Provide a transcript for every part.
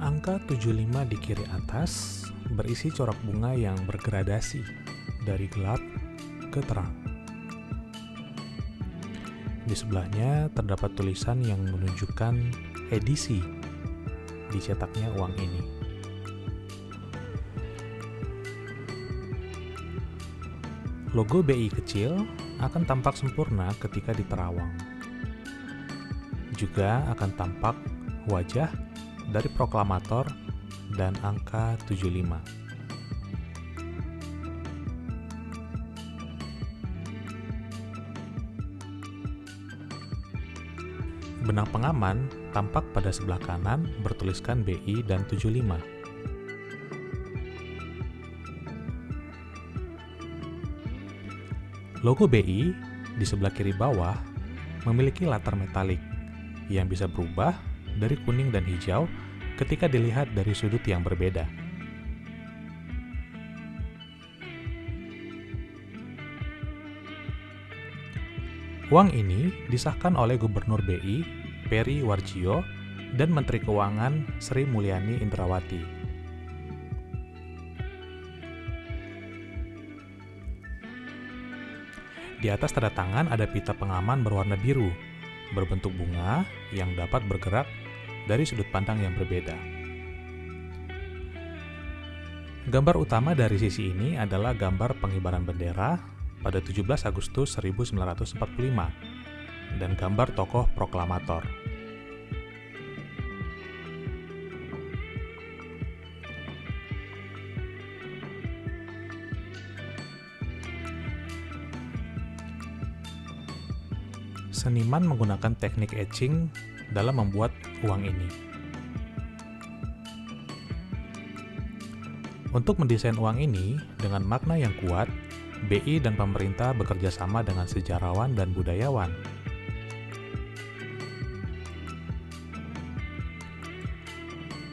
Angka 75 di kiri atas berisi corak bunga yang bergradasi dari gelap ke terang. Di sebelahnya terdapat tulisan yang menunjukkan edisi dicetaknya uang ini. Logo BI kecil akan tampak sempurna ketika diterawang. Juga akan tampak wajah dari proklamator dan angka 75. Benang pengaman tampak pada sebelah kanan bertuliskan BI dan 75. Logo BI di sebelah kiri bawah memiliki latar metalik yang bisa berubah dari kuning dan hijau ketika dilihat dari sudut yang berbeda. Uang ini disahkan oleh Gubernur BI, Peri Warjio, dan Menteri Keuangan Sri Mulyani Indrawati. Di atas tanda tangan ada pita pengaman berwarna biru, berbentuk bunga yang dapat bergerak dari sudut pandang yang berbeda. Gambar utama dari sisi ini adalah gambar pengibaran bendera pada 17 Agustus 1945 dan gambar tokoh proklamator. Seniman menggunakan teknik etching dalam membuat uang ini. Untuk mendesain uang ini dengan makna yang kuat, BI dan pemerintah bekerja sama dengan sejarawan dan budayawan.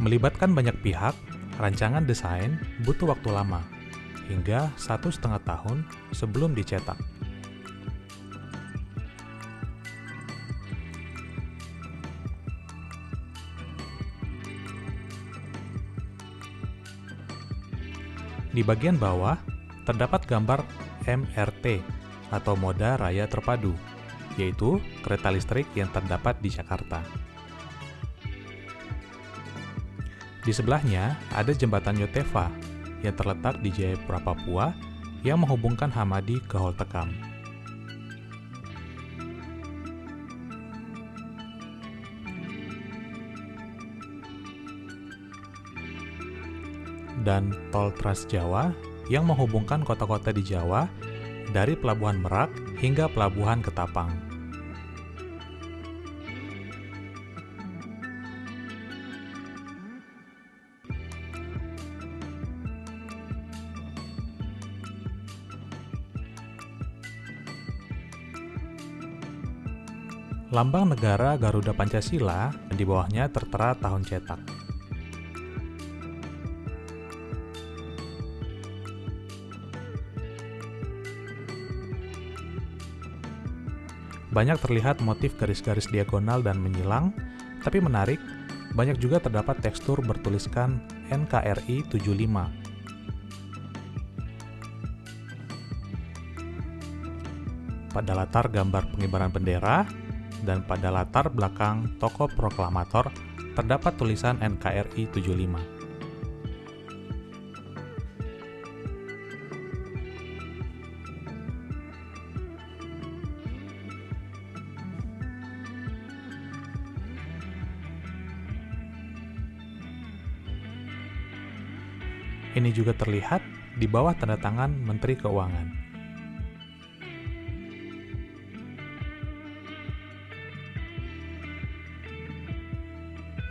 Melibatkan banyak pihak, rancangan desain butuh waktu lama, hingga satu setengah tahun sebelum dicetak. Di bagian bawah, terdapat gambar MRT atau Moda Raya Terpadu, yaitu kereta listrik yang terdapat di Jakarta. Di sebelahnya ada jembatan Yotefa yang terletak di Jayapura, Papua yang menghubungkan Hamadi ke Holtekam. Dan tol Trans Jawa yang menghubungkan kota-kota di Jawa dari Pelabuhan Merak hingga Pelabuhan Ketapang. Lambang negara Garuda Pancasila di bawahnya tertera tahun cetak. Banyak terlihat motif garis-garis diagonal dan menyilang, tapi menarik, banyak juga terdapat tekstur bertuliskan NKRI 75. Pada latar gambar pengibaran bendera, dan pada latar belakang toko proklamator terdapat tulisan NKRI 75. Ini juga terlihat di bawah tanda tangan Menteri Keuangan.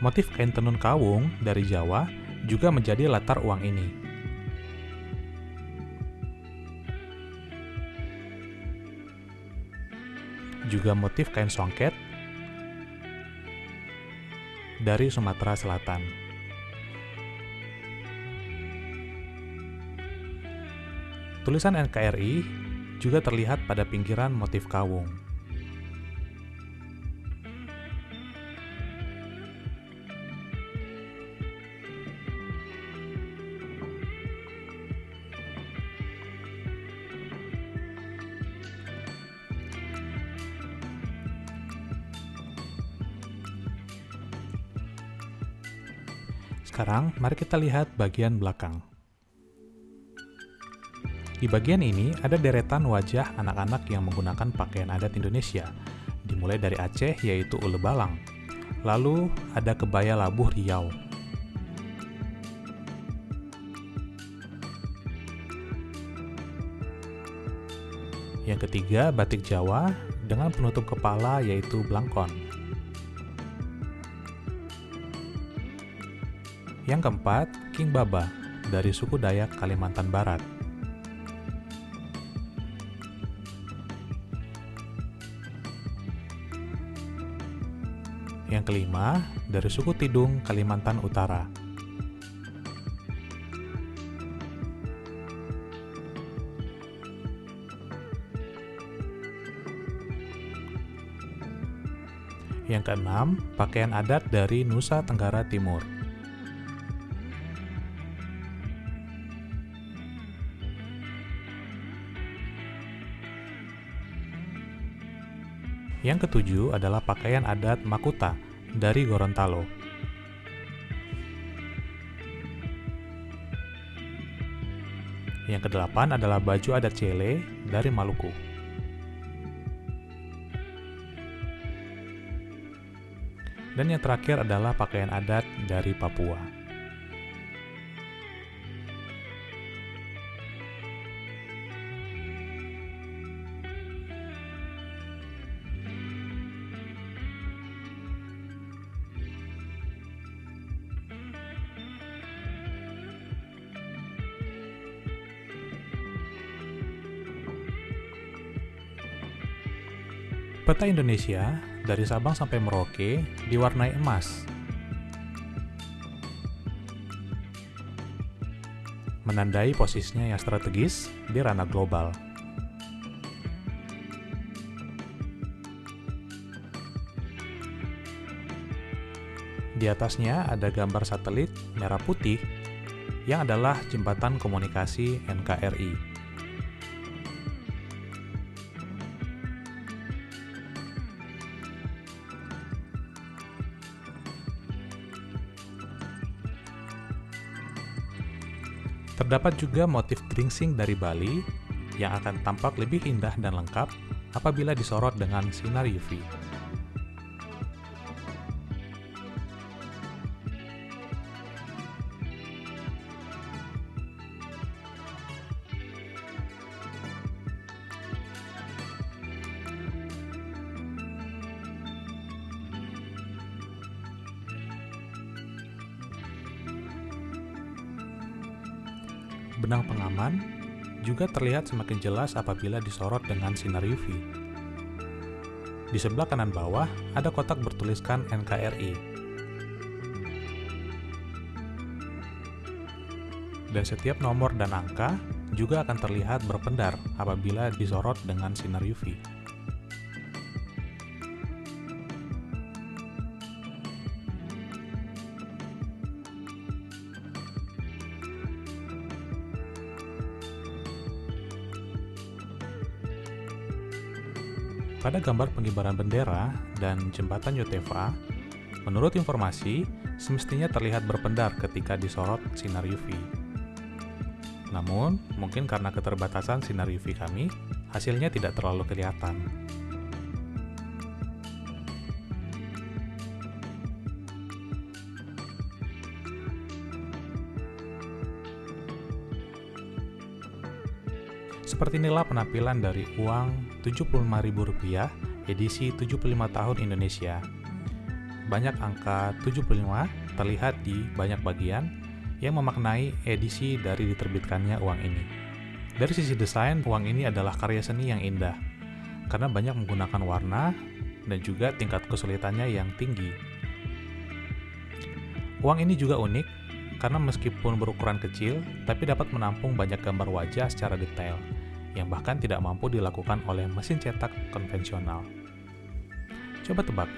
Motif kain tenun kawung dari Jawa juga menjadi latar uang ini. Juga motif kain songket dari Sumatera Selatan. Tulisan NKRI juga terlihat pada pinggiran motif kawung. Sekarang, mari kita lihat bagian belakang. Di bagian ini ada deretan wajah anak-anak yang menggunakan pakaian adat Indonesia, dimulai dari Aceh yaitu ule balang. Lalu ada kebaya labuh Riau. Yang ketiga, batik Jawa dengan penutup kepala yaitu blangkon. Yang keempat, King Baba dari suku Dayak Kalimantan Barat. Yang kelima, dari suku Tidung Kalimantan Utara. Yang keenam, pakaian adat dari Nusa Tenggara Timur. Yang ketujuh adalah pakaian adat Makuta dari Gorontalo. Yang kedelapan adalah baju adat Cele dari Maluku. Dan yang terakhir adalah pakaian adat dari Papua. Peta Indonesia dari Sabang sampai Merauke diwarnai emas. Menandai posisinya yang strategis di ranah global. Di atasnya ada gambar satelit merah putih yang adalah jembatan komunikasi NKRI. Terdapat juga motif gringsing dari Bali yang akan tampak lebih indah dan lengkap apabila disorot dengan sinar UV. Benang pengaman juga terlihat semakin jelas apabila disorot dengan sinar UV. Di sebelah kanan bawah ada kotak bertuliskan NKRI. Dan setiap nomor dan angka juga akan terlihat berpendar apabila disorot dengan sinar UV. Pada gambar pengibaran bendera dan jembatan Yotefa, menurut informasi, semestinya terlihat berpendar ketika disorot sinar UV. Namun, mungkin karena keterbatasan sinar UV kami, hasilnya tidak terlalu kelihatan. Seperti inilah penampilan dari uang Rp75.000 edisi 75 tahun Indonesia. Banyak angka 75 terlihat di banyak bagian yang memaknai edisi dari diterbitkannya uang ini. Dari sisi desain, uang ini adalah karya seni yang indah, karena banyak menggunakan warna dan juga tingkat kesulitannya yang tinggi. Uang ini juga unik karena meskipun berukuran kecil, tapi dapat menampung banyak gambar wajah secara detail yang bahkan tidak mampu dilakukan oleh mesin cetak konvensional. Coba tebak,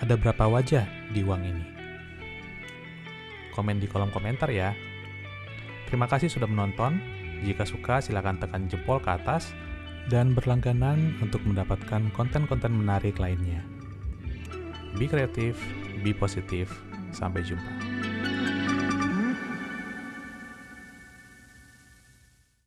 ada berapa wajah di uang ini? Komen di kolom komentar ya. Terima kasih sudah menonton. Jika suka, silakan tekan jempol ke atas dan berlangganan untuk mendapatkan konten-konten menarik lainnya. Be kreatif, be positif. Sampai jumpa.